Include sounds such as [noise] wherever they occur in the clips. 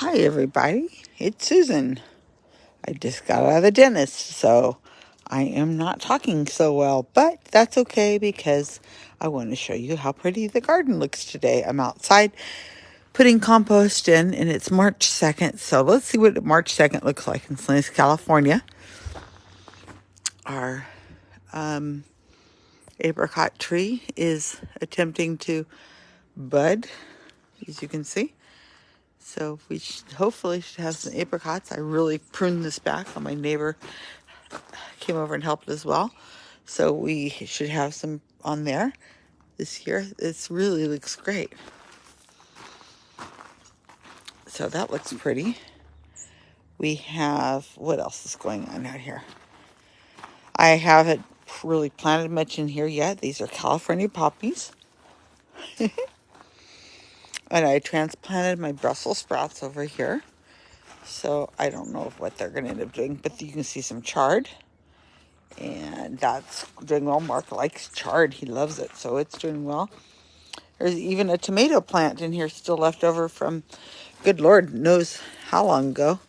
Hi, everybody. It's Susan. I just got out of the dentist, so I am not talking so well, but that's okay because I want to show you how pretty the garden looks today. I'm outside putting compost in, and it's March 2nd, so let's see what March 2nd looks like in Salinas, California. Our um, apricot tree is attempting to bud, as you can see. So we should, hopefully should have some apricots. I really pruned this back. My neighbor came over and helped as well. So we should have some on there this year. This really looks great. So that looks pretty. We have, what else is going on out here? I haven't really planted much in here yet. These are California poppies. [laughs] And I transplanted my Brussels sprouts over here. So I don't know what they're going to end up doing, but you can see some chard. And that's doing well. Mark likes chard. He loves it, so it's doing well. There's even a tomato plant in here still left over from, good Lord knows how long ago.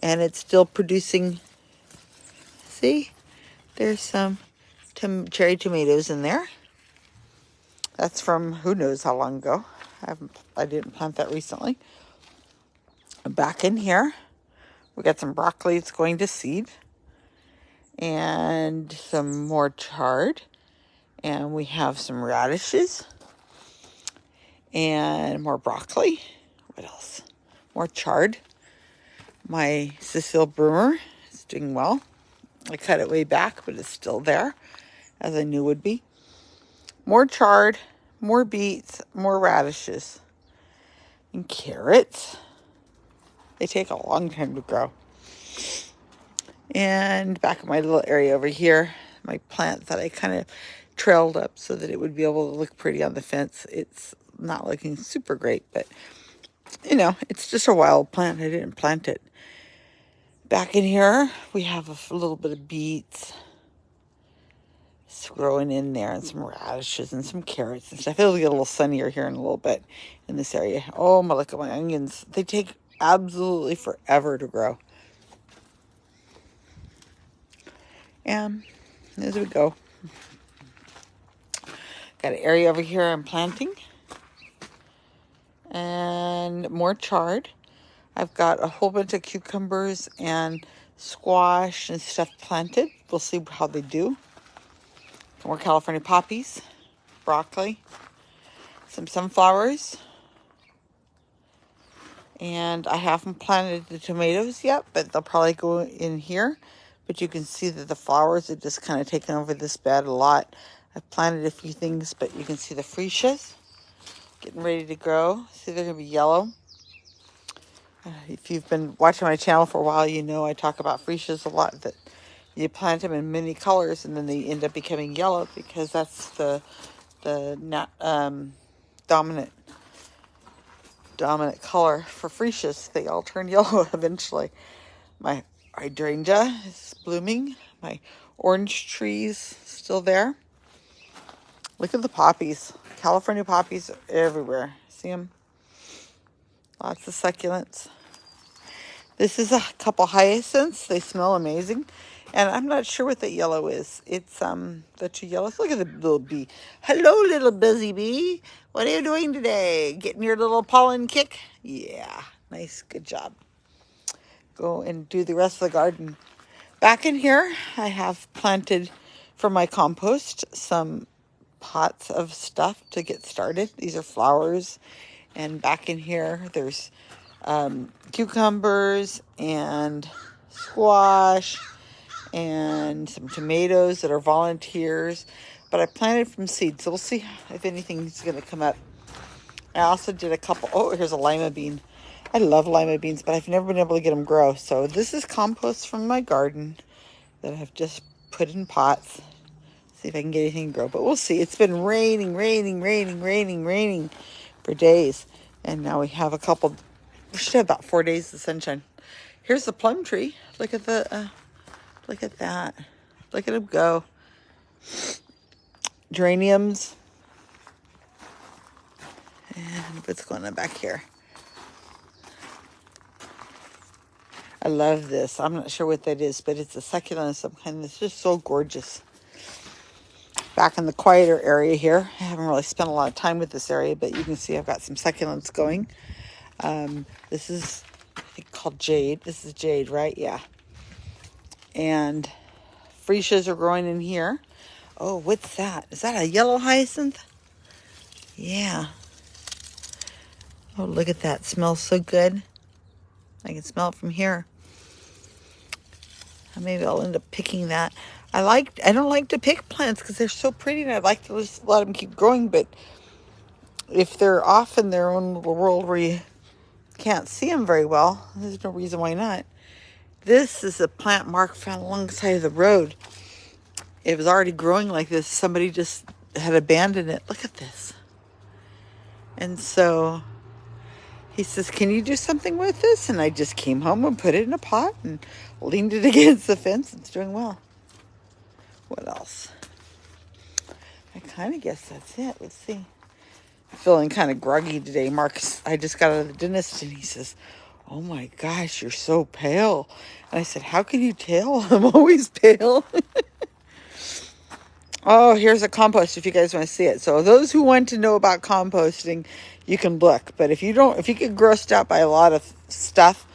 And it's still producing, see, there's some tom cherry tomatoes in there. That's from who knows how long ago. I I didn't plant that recently. Back in here, we got some broccoli that's going to seed. And some more chard. And we have some radishes. And more broccoli. What else? More chard. My Cecile Brunner is doing well. I cut it way back, but it's still there, as I knew would be. More chard more beets, more radishes, and carrots. They take a long time to grow. And back in my little area over here, my plant that I kind of trailed up so that it would be able to look pretty on the fence. It's not looking super great, but you know, it's just a wild plant. I didn't plant it. Back in here, we have a little bit of beets growing in there and some radishes and some carrots and stuff. It'll get a little sunnier here in a little bit in this area. Oh my, look at my onions. They take absolutely forever to grow. And as we go. Got an area over here I'm planting. And more chard. I've got a whole bunch of cucumbers and squash and stuff planted. We'll see how they do more California poppies, broccoli, some sunflowers, and I haven't planted the tomatoes yet, but they'll probably go in here. But you can see that the flowers are just kind of taken over this bed a lot. I've planted a few things, but you can see the freesias getting ready to grow. See, they're going to be yellow. Uh, if you've been watching my channel for a while, you know I talk about freesias a lot. That you plant them in many colors and then they end up becoming yellow because that's the the um, dominant dominant color for freesias. They all turn [laughs] yellow eventually. My hydrangea is blooming. My orange trees still there. Look at the poppies. California poppies everywhere. See them? Lots of succulents. This is a couple hyacinths. They smell amazing. And I'm not sure what that yellow is. It's um the two yellows. Look at the little bee. Hello, little busy bee. What are you doing today? Getting your little pollen kick? Yeah, nice. Good job. Go and do the rest of the garden. Back in here, I have planted for my compost some pots of stuff to get started. These are flowers. And back in here, there's um, cucumbers and squash and some tomatoes that are volunteers. But I planted from seed, so we'll see if anything's going to come up. I also did a couple. Oh, here's a lima bean. I love lima beans, but I've never been able to get them grow. So this is compost from my garden that I've just put in pots. See if I can get anything to grow. But we'll see. It's been raining, raining, raining, raining, raining for days. And now we have a couple, we should have about four days of sunshine. Here's the plum tree. Look at the uh, Look at that. Look at them go. Geraniums. And what's going on back here? I love this. I'm not sure what that is, but it's a succulent of some kind. It's just so gorgeous. Back in the quieter area here. I haven't really spent a lot of time with this area, but you can see I've got some succulents going. Um, this is, I think, called jade. This is jade, right? Yeah. And freesias are growing in here. Oh, what's that? Is that a yellow hyacinth? Yeah. Oh, look at that. smells so good. I can smell it from here. Uh, maybe I'll end up picking that. I like I don't like to pick plants because they're so pretty and I'd like to just let them keep growing, but if they're off in their own little world where you can't see them very well, there's no reason why not. This is a plant Mark found alongside of the road. It was already growing like this. Somebody just had abandoned it. Look at this. And so he says, Can you do something with this? And I just came home and put it in a pot and leaned it [laughs] against the fence. It's doing well. What else? I kind of guess that's it. Let's see. I'm feeling kind of groggy today. Mark, I just got out of the dentist and he says, Oh my gosh, you're so pale. And I said, How can you tell? [laughs] I'm always pale. oh, here's a compost if you guys want to see it. So, those who want to know about composting, you can look. But if you don't, if you get grossed out by a lot of stuff,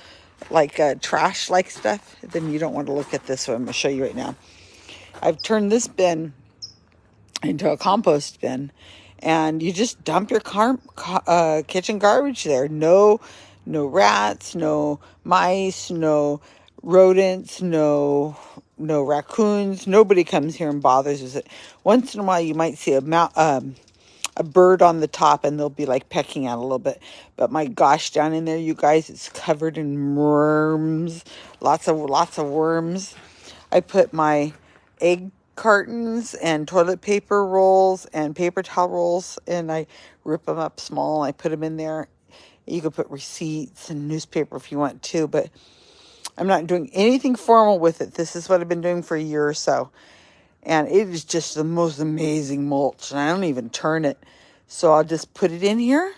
like uh, trash like stuff, then you don't want to look at this one. I'm going to show you right now. I've turned this bin into a compost bin and you just dump your car, uh, kitchen garbage there. No, no rats, no mice, no rodents, no no raccoons. Nobody comes here and bothers it. Once in a while, you might see a mount, um, a bird on the top and they'll be like pecking at a little bit. But my gosh, down in there, you guys, it's covered in worms. Lots of lots of worms. I put my egg cartons and toilet paper rolls and paper towel rolls and I rip them up small. I put them in there. You could put receipts and newspaper if you want to, but I'm not doing anything formal with it. This is what I've been doing for a year or so and it is just the most amazing mulch and I don't even turn it. So I'll just put it in here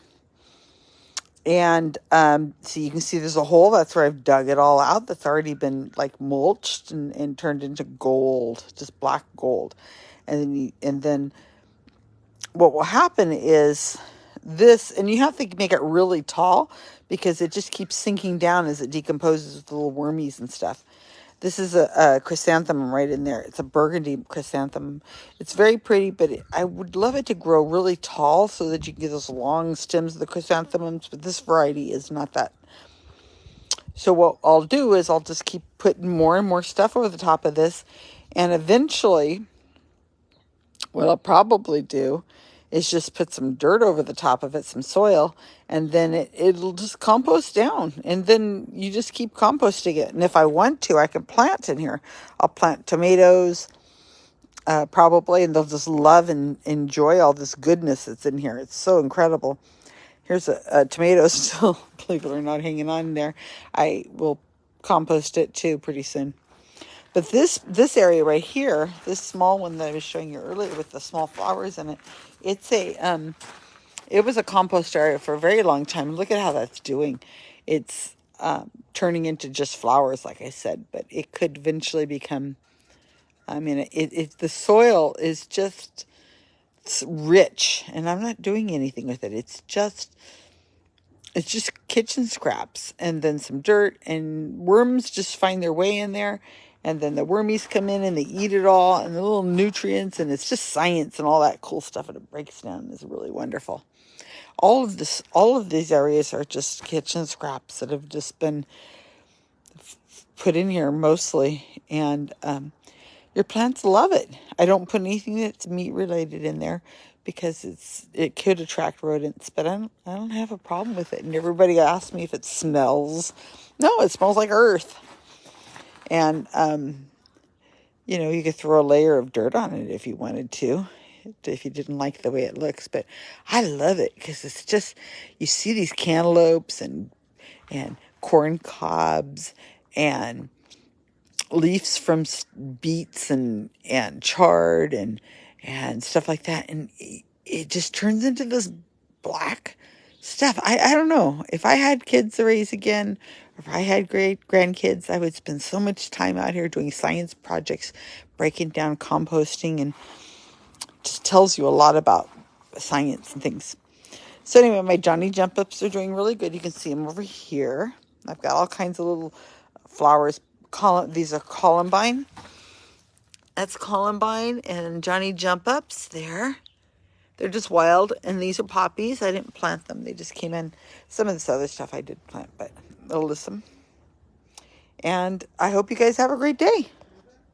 and um, so you can see there's a hole. That's where I've dug it all out. That's already been like mulched and, and turned into gold just black gold. And then you, and then what will happen is this and you have to make it really tall because it just keeps sinking down as it decomposes with the little wormies and stuff this is a, a, chrysanthemum right in there. It's a burgundy chrysanthemum. It's very pretty, but it, I would love it to grow really tall so that you can get those long stems of the chrysanthemums, but this variety is not that. So what I'll do is I'll just keep putting more and more stuff over the top of this, and eventually what I'll probably do is just put some dirt over the top of it, some soil, and then it, it'll just compost down. And then you just keep composting it. And if I want to, I can plant in here. I'll plant tomatoes, uh, probably, and they'll just love and enjoy all this goodness that's in here. It's so incredible. Here's a, a tomato [laughs] still, believe it or not, hanging on there. I will compost it too pretty soon. But this this area right here, this small one that I was showing you earlier with the small flowers in it, it's a um, it was a compost area for a very long time. Look at how that's doing. It's um, turning into just flowers, like I said, but it could eventually become. I mean, it, it the soil is just rich, and I'm not doing anything with it. It's just it's just kitchen scraps and then some dirt and worms just find their way in there and then the wormies come in and they eat it all and the little nutrients and it's just science and all that cool stuff and it breaks down is really wonderful. All of this all of these areas are just kitchen scraps that have just been put in here mostly and um, your plants love it. I don't put anything that's meat related in there because it's it could attract rodents but i don't i don't have a problem with it and everybody asks me if it smells. No it smells like earth and, um, you know, you could throw a layer of dirt on it if you wanted to, if you didn't like the way it looks. But I love it because it's just, you see these cantaloupes and, and corn cobs and leaves from beets and, and chard and, and stuff like that. And it just turns into this black stuff. I, I don't know. If I had kids to raise again, If I had great grandkids, I would spend so much time out here doing science projects, breaking down composting, and just tells you a lot about science and things. So anyway, my Johnny jump ups are doing really good. You can see them over here. I've got all kinds of little flowers. These are columbine. That's columbine and Johnny jump ups there. They're just wild, and these are poppies. I didn't plant them; they just came in. Some of this other stuff I did plant, but alyssum. And I hope you guys have a great day.